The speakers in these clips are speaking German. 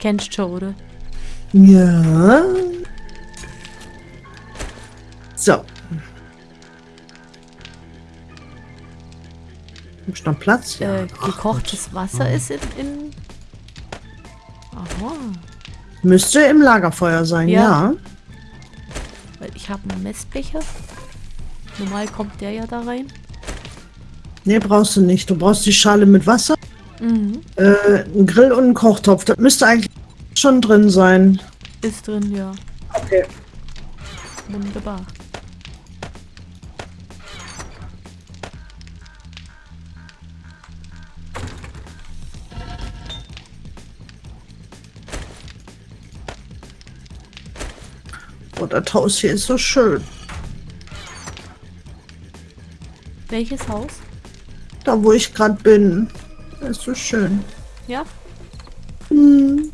Kennst schon, oder? Ja. So. Hab noch Platz? Ja. Äh, Ach gekochtes Gott. Wasser ist in, in... Aha. Müsste im Lagerfeuer sein, Ja. ja. Weil ich habe einen Messbecher. Normal kommt der ja da rein. Nee, brauchst du nicht. Du brauchst die Schale mit Wasser, Mhm. äh, einen Grill und einen Kochtopf. Das müsste eigentlich schon drin sein. Ist drin, ja. Okay. Wunderbar. Oh, das Haus hier ist so schön. Welches Haus? Da, wo ich gerade bin. Das ist so schön. Ja? Hm.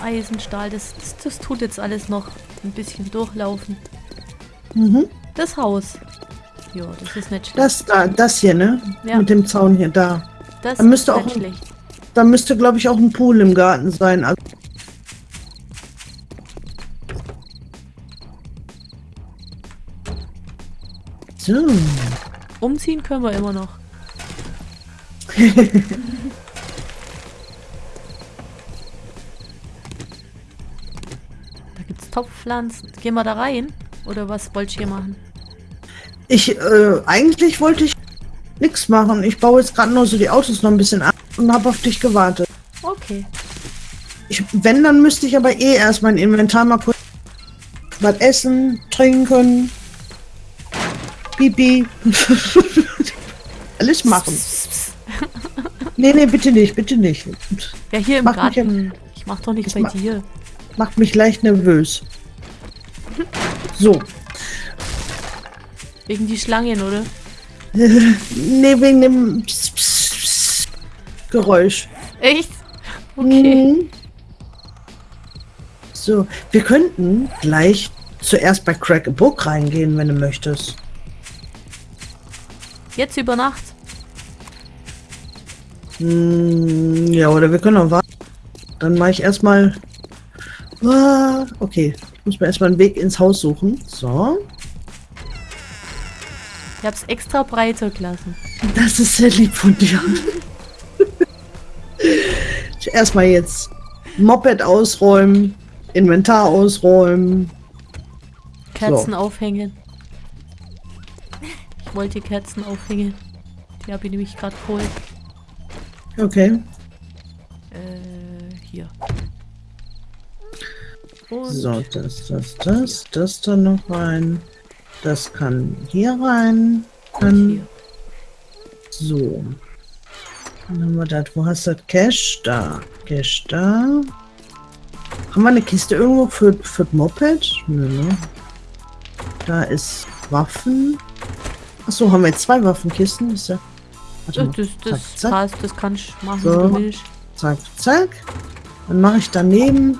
Eisenstahl, das, das, das tut jetzt alles noch ein bisschen durchlaufen. Mhm. Das Haus. Ja, das ist nicht schlecht. Das da, das hier, ne? Ja. Mit dem Zaun hier, da. Das da müsste ist auch nicht ein- schlecht. Da müsste, glaube ich, auch ein Pool im Garten sein. Also so. Umziehen können wir immer noch. da gibt's Topfpflanzen. Gehen wir da rein? Oder was wollt ihr hier machen? Ich, äh, eigentlich wollte ich nichts machen. Ich baue jetzt gerade nur so die Autos noch ein bisschen ab und habe auf dich gewartet. Okay. Ich, wenn, dann müsste ich aber eh erst mein Inventar mal kurz was essen, trinken, Pipi. Alles machen. Nee, nee, bitte nicht, bitte nicht. Ja, hier im Mach mich Garten. Ich mach doch nicht bei ma- dir. Macht mich leicht nervös. So. Wegen die Schlangen, oder? Nee, wegen dem Pss, Pss, Pss Geräusch. Echt? Okay. Mhm. So, wir könnten gleich zuerst bei Crack a Book reingehen, wenn du möchtest. Jetzt über Nacht. Hm, ja, oder wir können auch warten. Dann mache ich erstmal. Ah, okay, ich muss mir erstmal einen Weg ins Haus suchen. So, Ich hab's extra breiter gelassen. das ist sehr lieb von dir. erstmal jetzt Moped ausräumen, Inventar ausräumen. Kerzen aufhängen. Ich wollte Kerzen aufhängen. Die habe ich nämlich gerade geholt. Okay, Äh, hier. Und so, das, das, das, das da noch rein. Das kann hier rein. und Kann hier. So. Dann haben wir das. Wo hast du das? Cash? Da. Cash da. Haben wir eine Kiste irgendwo für, für das Moped? Nö, ne? Da ist Waffen. Achso, haben wir jetzt zwei Waffenkisten? Ist ja. Warte Das, mal. das, das zack, zack, passt, das kannst du machen, So. zack, zack. Dann mache ich daneben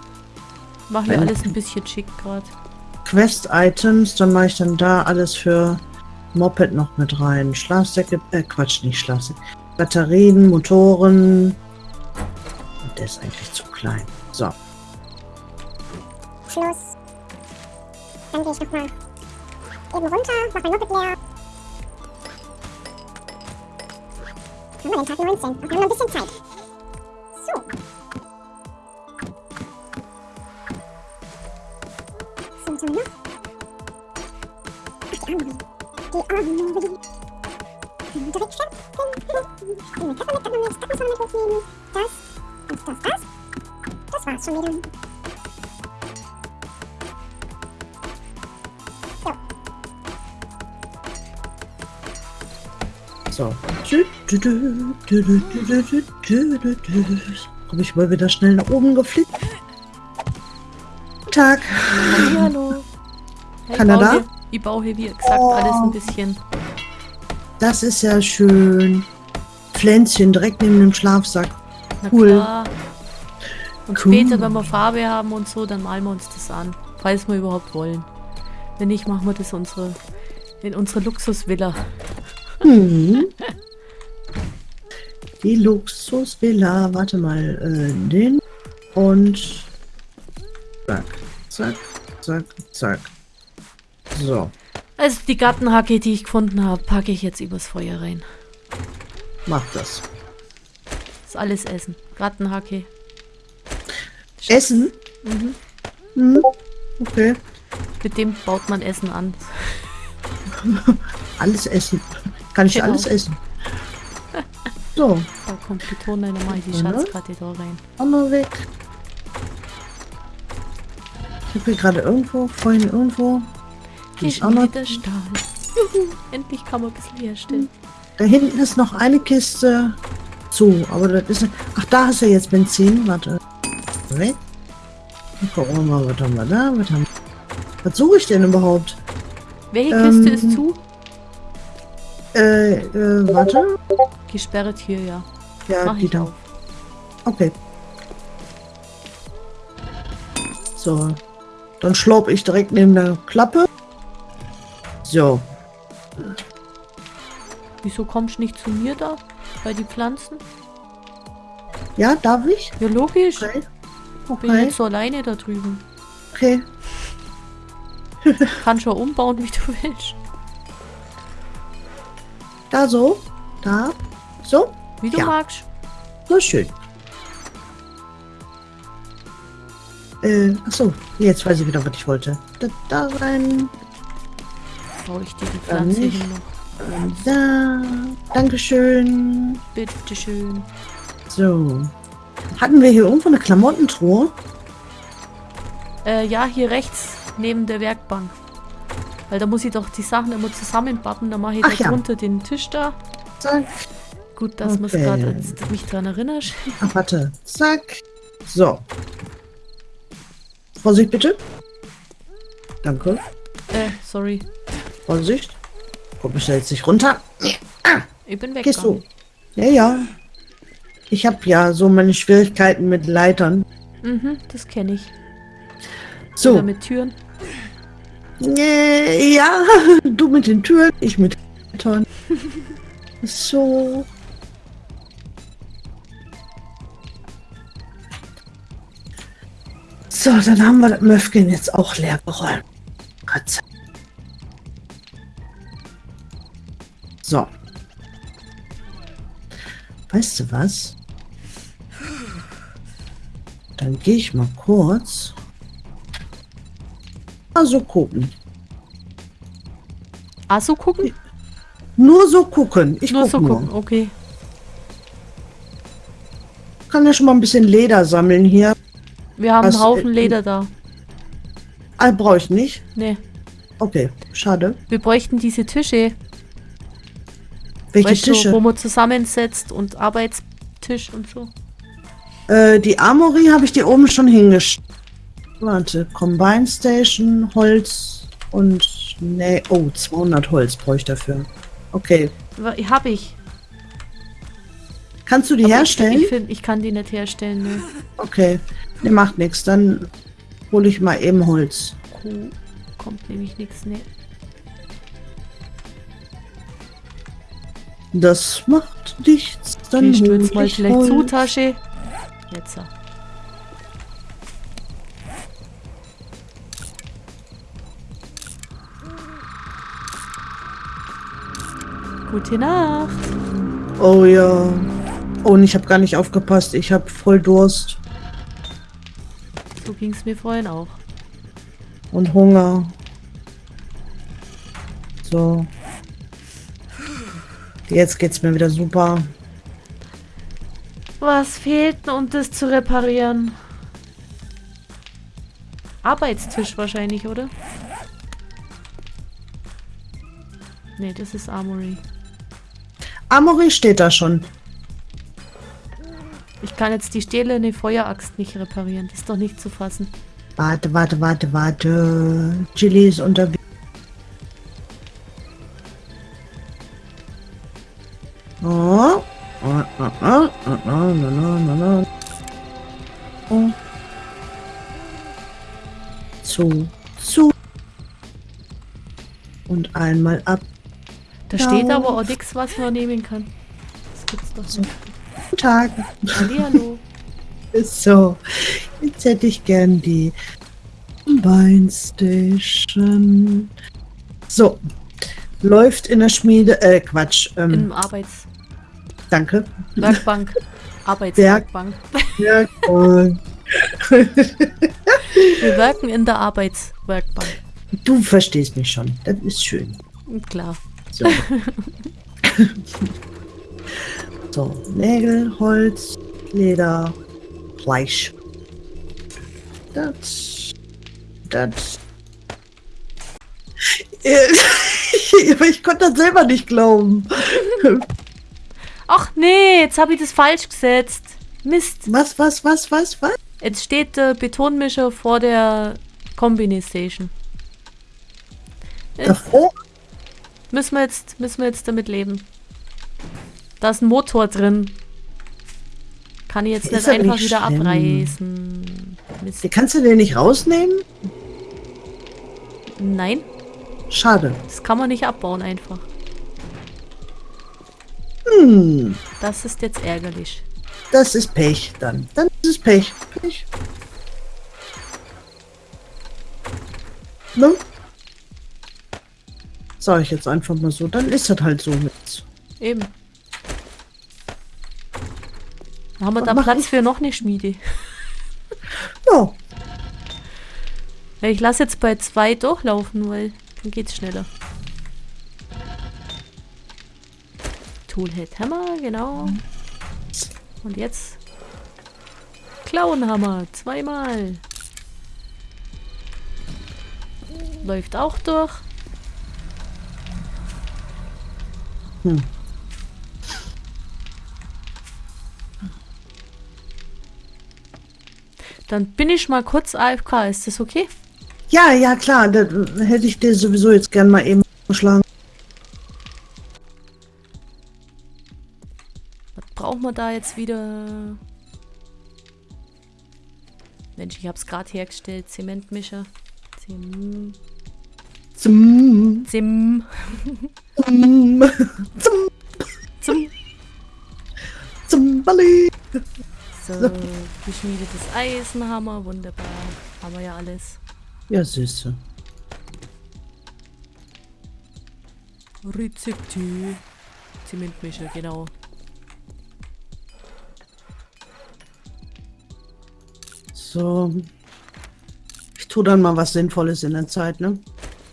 Mach mir Wenn- alles ein bisschen schick gerade. Quest-Items. Dann mache ich dann da alles für Moped noch mit rein. Schlafsäcke, äh, Quatsch, nicht Schlafsäcke. Batterien, Motoren. Und der ist eigentlich zu klein. So. Schluss. Dann gehe ich nochmal eben runter, mach mein Moped leer. Haben wir den Tag 19? Und haben noch ein bisschen Zeit. Die arme Marie. Hm, Direkt schlafen. Ich nehme Kaffee mit, kann man nicht, das muss man mit mitnehmen. Das und das, das. Das war's schon wieder. So. Komme ich mal wieder schnell nach oben geflickt. Guten Tag. Hallo. Ja, ich Kanada? Ich baue hier, wie gesagt, Oh. alles ein bisschen. Das ist ja schön. Pflänzchen direkt neben dem Schlafsack. Na Cool. klar. Und Cool. später, wenn wir Farbe haben und so, dann malen wir uns das an. Falls wir überhaupt wollen. Wenn nicht, machen wir das unsere, in unsere Luxusvilla. Mhm. Die Luxusvilla, warte mal, äh, den und zack, zack, zack, zack. So, Also die Gartenhacke, die ich gefunden habe, packe ich jetzt übers Feuer rein. mach das. Das ist alles Essen. Gartenhacke. Essen? Mhm. Mhm. Okay, Mit dem baut man Essen an. alles essen. Kann ich Genau. alles essen. So, Da kommt die Tonlein, dann mache ich die? Schatzkarte da rein. Hammer weg. Ich habe hier gerade irgendwo, vorhin irgendwo, ist auch Geschmiedeter Stahl. Juhu, endlich kann man ein bisschen herstellen. da hinten ist noch eine Kiste zu, aber das ist, ach da hast du jetzt Benzin, warte. Weg. Dann Gucken wir mal, was haben wir da, was haben was suche ich denn überhaupt? Welche Ähm, Kiste ist zu? Äh, äh, warte. Gesperrt hier, ja. Ja, Mach die ich da. auf. Okay. So. Dann schlopp ich direkt neben der Klappe. So. Wieso kommst du nicht zu mir da? Bei die Pflanzen? Ja, darf ich? Ja, logisch. Okay. Bin Okay. jetzt so alleine da drüben. Okay. Kann schon umbauen, wie du willst. Da so. Da. So. Wie du Ja. magst. So schön. Äh, achso. Jetzt weiß ich wieder, was ich wollte. Da, da rein. Baue ich dir die Pflanze hin noch. Da. Dankeschön. Bitteschön. So. Hatten wir hier irgendwo eine Klamottentruhe? Äh, ja, hier rechts, neben der Werkbank. Weil da muss ich doch die Sachen immer zusammenbappen. Dann mache ich Ach da ja. drunter den Tisch da. Zack. Gut, dass Okay. man gerade mich dran erinnert. Ach, warte. Zack. So. Vorsicht bitte. Danke. Äh, sorry. Vorsicht. Guck mich da jetzt nicht runter. Ich bin Gehst du? Ja, ja. Ich habe ja so meine Schwierigkeiten mit Leitern. Mhm, das kenne ich. So. Oder mit Türen. Äh, ja, du mit den Türen, ich mit Leitern. So. So, dann haben wir das Möfken jetzt auch leer geräumt. Gott sei So. Weißt du was? Dann gehe ich mal kurz. Also gucken. Ah, so gucken? Nur so gucken. Ich nur guck so nur. gucken, okay. Kann ja schon mal ein bisschen Leder sammeln hier. Wir haben Was, einen Haufen äh, Leder da. Ah, brauche ich nicht. Nee, Okay, schade. wir bräuchten diese Tische. Welche weißt Tische? du, wo man zusammensetzt und Arbeitstisch und so. Äh, die Armory habe ich dir oben schon hingestellt. Warte, Combine Station, Holz und... Nee, oh, 200 Holz brauche ich dafür. Okay. Wa- Hab ich. Kannst du die Aber herstellen? Ich, ich, find, ich kann die nicht herstellen, ne. okay. Ne, macht nichts. Dann hole ich mal eben Holz. Kuh kommt nämlich nichts, ne. Das macht nichts. Dann Die hol stürzt mal ich vielleicht Holz. zu, Tasche. Jetzt. Gute Nacht. Oh ja. Oh, und ich habe gar nicht aufgepasst. Ich habe voll Durst So ging es mir vorhin auch. und Hunger. So. Jetzt geht's mir wieder super. Was fehlt denn, um das zu reparieren? Arbeitstisch wahrscheinlich, oder? Nee, das ist Armory. Amory steht da schon. Ich kann jetzt die stählerne Feueraxt nicht reparieren. Das ist doch nicht zu fassen. Warte, warte, warte, warte. Chili ist unterwegs. Zu. Und einmal ab. Da steht aber auch nichts, was man nehmen kann. Das gibt's doch nicht. Guten Tag. Hallihallo. So, jetzt hätte ich gern die Combine Station. So, läuft in der Schmiede, äh, Quatsch, ähm, Im Arbeits... danke. Werkbank. Arbeitswerkbank. Ja, cool. Wir werken in der Arbeitswerkbank. du verstehst mich schon, das ist schön. Klar. So. so, Nägel, Holz, Leder, Fleisch. Das. Das. Ich konnte das selber nicht glauben. Ach nee, jetzt habe ich das falsch gesetzt. Mist. Was, was, was, was, was? Jetzt steht der Betonmischer vor der Combine Station. Davor? Müssen wir jetzt, müssen wir jetzt damit leben. Da ist ein Motor drin. Kann ich jetzt nicht einfach nicht wieder schlimm. abreißen. Mist. Kannst du den nicht rausnehmen? Nein, Schade. das kann man nicht abbauen einfach. Hm, Das ist jetzt ärgerlich. das ist Pech dann. Dann ist Pech. Pech. Ne? Sag ich jetzt einfach mal so. Dann ist das halt so jetzt. Eben. Dann haben wir Was da Platz ich? für noch eine Schmiede. Ja, Ja, ich lasse jetzt bei zwei durchlaufen, weil dann geht's schneller. Toolhead Hammer, genau. Und jetzt Klauenhammer, zweimal. Läuft auch durch. Hm. Dann bin ich mal kurz AFK, ist das okay? ja, ja klar. Da hätte ich dir sowieso jetzt gern mal eben geschlagen. Was brauchen wir da jetzt wieder? Mensch, ich hab's gerade hergestellt. Zementmischer. Zem Zum, Zim. zum, zum, Zum. zum. So, geschmiedetes Eisenhammer. Wunderbar. Haben wir ja alles. Ja, Süße. Rezepte. Zementmischer, genau. So. Ich tue dann mal was Sinnvolles in der Zeit, ne?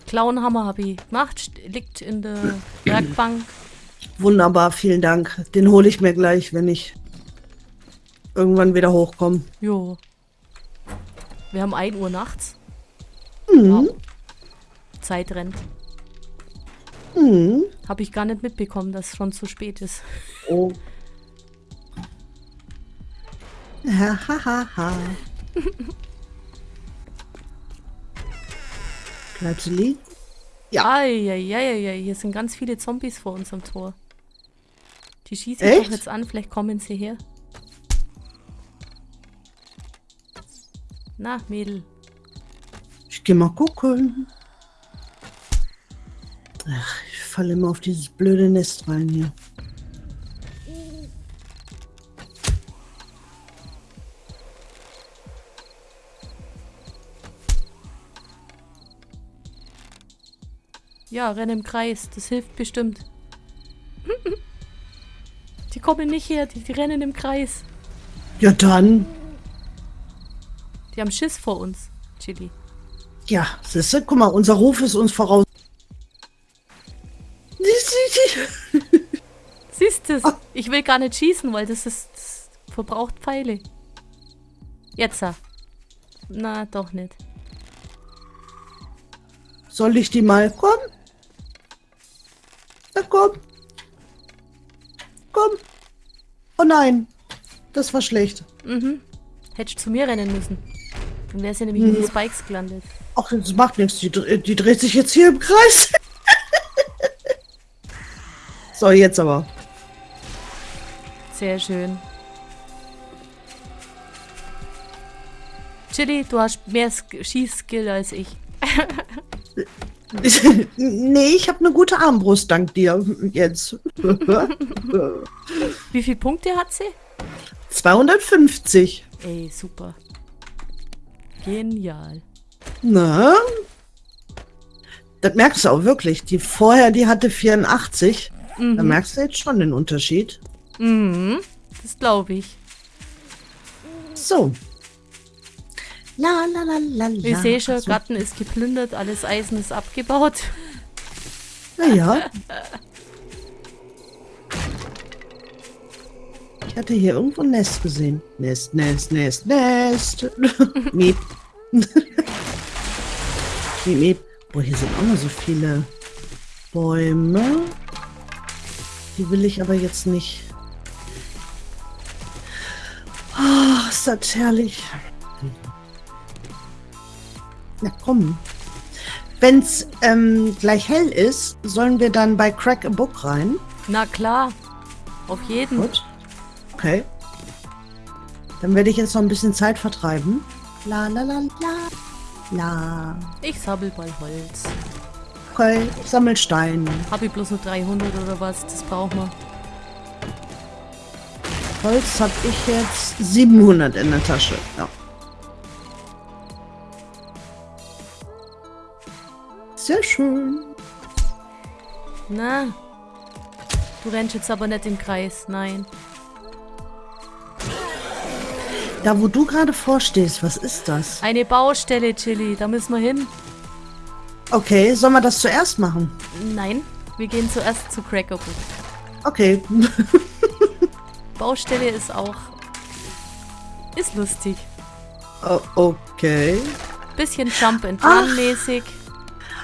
Klauenhammer habe ich gemacht. Liegt in der Werkbank. Wunderbar, vielen Dank. Den hole ich mir gleich, wenn ich irgendwann wieder hochkomme. Jo. Wir haben 1 Uhr nachts. Mhm. Wow. Zeit rennt. Mhm. Habe ich gar nicht mitbekommen, dass es schon zu spät ist. Oh. Ha, ha, ha, ha. Bleibst du liegen? Ja. Eieieiei, hier sind ganz viele Zombies vor unserem Tor. Die schießen Echt? doch jetzt an, vielleicht kommen sie her. Na, Mädel. Ich geh mal gucken. Ach, ich falle immer auf dieses blöde Nest rein hier. Ja, renn im Kreis, das hilft bestimmt. Die kommen nicht her, die, die rennen im Kreis. Ja, dann. Die haben Schiss vor uns, Chili. Ja, siehst du, guck mal, unser Ruf ist uns voraus. Siehst du, ich will gar nicht schießen, weil das ist das verbraucht Pfeile. Jetzt. ah. Na, doch nicht. Soll ich die mal? Komm. Na komm. Komm. Oh nein. Das war schlecht. Mhm. Hättest zu mir rennen müssen. Dann wärst ja nämlich hm. in den Spikes gelandet. Ach, das macht nichts. Die, die dreht sich jetzt hier im Kreis. so, jetzt aber. Sehr schön. Chili, du hast mehr Schießskill als ich. nee, ich habe eine gute Armbrust dank dir jetzt. Wie viele Punkte hat sie? 250. Ey, super. Genial. Na? Das merkst du auch wirklich. Die vorher, die hatte 84. Da Mhm. merkst du jetzt schon den Unterschied. Mhm. Das glaube ich. So. La la la la la. Ich sehe schon, Also, Garten ist geplündert, alles Eisen ist abgebaut. Naja. Ich hatte hier irgendwo ein Nest gesehen. Nest, Nest, Nest, Nest. Miep. miep, miep. Boah, hier sind auch noch so viele Bäume. Die will ich aber jetzt nicht. Oh, ist das herrlich. Na komm. Wenn's ähm, gleich hell ist, sollen wir dann bei Crack a Book rein. Na klar. Auf jeden. Gut. Okay. Dann werde ich jetzt noch ein bisschen Zeit vertreiben. La la la la. La. Ich sammel mal Holz. Okay, ich sammel Steine. Habe ich bloß nur 300 oder was? Das brauchen wir. Holz habe ich jetzt 700 in der Tasche. Ja. Sehr schön. Na. Du rennst jetzt aber nicht im Kreis. Nein. Da, wo du gerade vorstehst, was ist das? Eine Baustelle, Chili. Da müssen wir hin. Okay, sollen wir das zuerst machen? Nein. Wir gehen zuerst zu Crackerbook. Okay. Baustelle ist auch. Ist lustig. O- okay. Bisschen Jump and Run mäßig.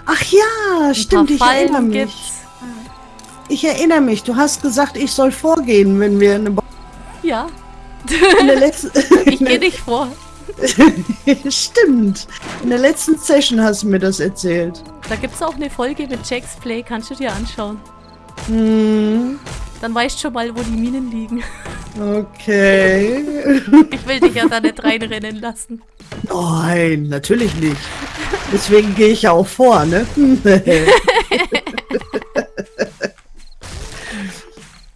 Ach ja, stimmt, ich erinnere mich. gibt's. Ich erinnere mich. Du hast gesagt, ich soll vorgehen, wenn wir eine Ba- Ja. letzten Ich gehe nicht vor. Stimmt. In der letzten Session hast du mir das erzählt. Da gibt's auch eine Folge mit Jack's Play. Kannst du dir anschauen. Hm, Dann weißt du schon mal, wo die Minen liegen. okay. Ich will dich ja da nicht reinrennen lassen. Nein, natürlich nicht. Deswegen gehe ich ja auch vor, ne?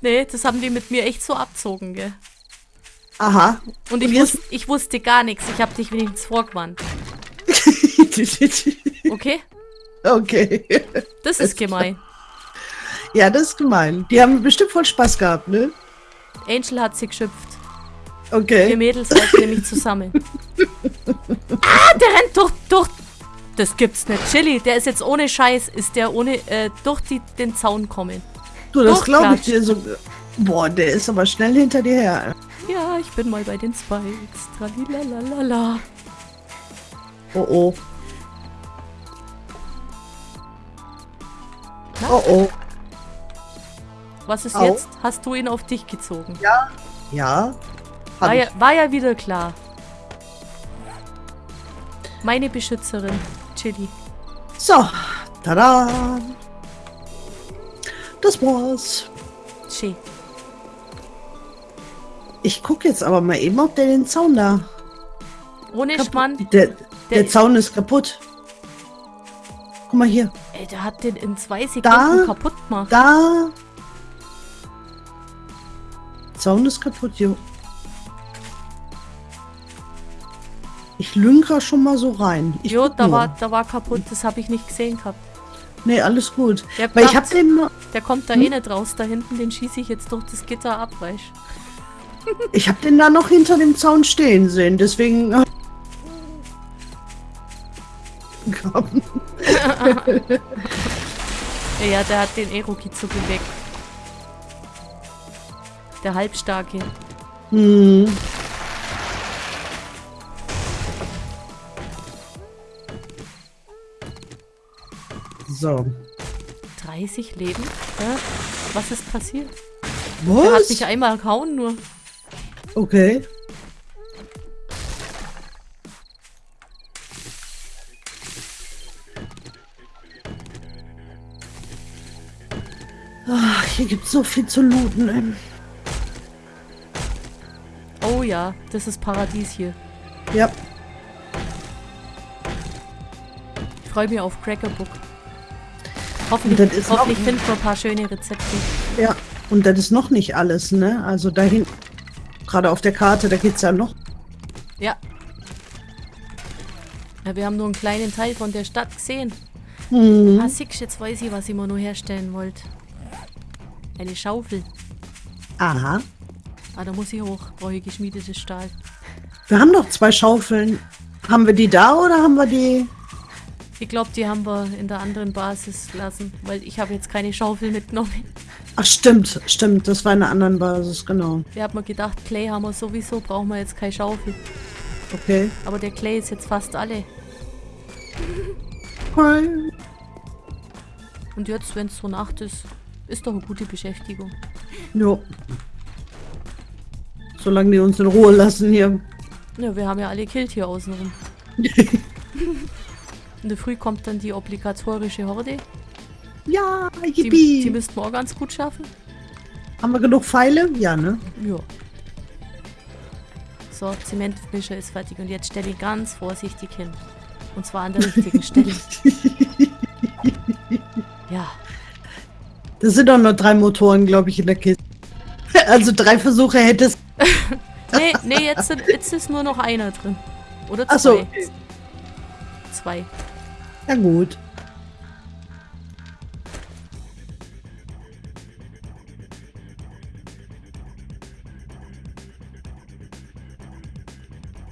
Nee, das haben die mit mir echt so abzogen, gell? Aha. Und ich, Und wus ich wusste gar nichts. Ich habe dich wenigstens vorgewarnt. Okay? okay. Das ist gemein. Ja, das ist gemein. Die haben bestimmt voll Spaß gehabt, ne? Angel hat sie geschimpft. Wir Okay. Mädels halten nämlich zusammen. ah, der rennt durch, durch. Das gibt's nicht. Chili, der ist jetzt ohne Scheiß, ist der ohne, äh, durch die, den Zaun kommen. Du, das glaube ich dir so. Boah, der ist aber schnell hinter dir her. Ja, ich bin mal bei den Spikes. Tralilalalala. Oh oh. Na? Oh oh. Was ist Au. jetzt? Hast du ihn auf dich gezogen? Ja. War Hab ja, war ja wieder klar. Meine Beschützerin, Chili. So. Tada. Das war's. Che. Ich gucke jetzt aber mal eben, ob der den Zaun da. Ohne kaputt-. Der, der, Der- Zaun ist kaputt. Guck mal hier. Ey, der hat den in zwei Sekunden Da? kaputt gemacht. Da. Zaun ist kaputt, jo. Ich lünker schon mal so rein. Ich jo, da nur. war, da war kaputt. Das habe ich nicht gesehen gehabt. Nee, alles gut. Der, Weil ich hab den, der kommt da Hm? eh nicht raus. Da hinten, den schieße ich jetzt durch das Gitter ab, weißt ich hab den da noch hinter dem Zaun stehen sehen, deswegen. Komm. Ja, der hat den Eroki-Zuckel weg. Der Halbstarke. Hm. So. 30 Leben? Hä? Was ist passiert? Der hat Was? mich einmal gehauen nur. Okay. Ach, hier gibt's so viel zu looten. ey. Oh ja, das ist Paradies hier. Ja. freue mich auf Crackerbook. Hoffentlich, das ist hoffentlich finden wir ein paar schöne Rezepte. Ja, und das ist noch nicht alles, ne? Also dahin, gerade auf der Karte, da geht's ja noch. Ja. ja. Wir haben nur einen kleinen Teil von der Stadt gesehen. Hm. Ah, siehst, jetzt weiß ich, was ich mir nur herstellen wollte. Eine Schaufel. Aha. Ah, da muss ich hoch. Brauche ich geschmiedetes Stahl. Wir haben doch zwei Schaufeln. Haben wir die da oder haben wir die? Ich glaube, die haben wir in der anderen Basis lassen, weil ich habe jetzt keine Schaufel mitgenommen. Ach, stimmt, stimmt. Das war in einer anderen Basis, genau. Wir haben mir gedacht, Clay haben wir sowieso, brauchen wir jetzt keine Schaufel. Okay. Aber der Clay ist jetzt fast alle. okay. Und jetzt, wenn es so Nacht ist, ist doch eine gute Beschäftigung. Jo. Solange die uns in Ruhe lassen hier. Ja, wir haben ja alle Kilt hier außenrum. In der Früh kommt dann die obligatorische Horde. ja, Die, yippie. die müssten wir auch ganz gut schaffen. haben wir genug Pfeile? Ja, ne? Ja. So, Zementmischer ist fertig und jetzt stelle ich ganz vorsichtig hin. Und zwar an der richtigen Stelle. Ja, Das sind doch nur drei Motoren, glaube ich, in der Kiste. Also drei Versuche hättest. nee, nee, jetzt, sind, jetzt ist nur noch einer drin. Oder zwei. Ach so. Zwei. Ja gut.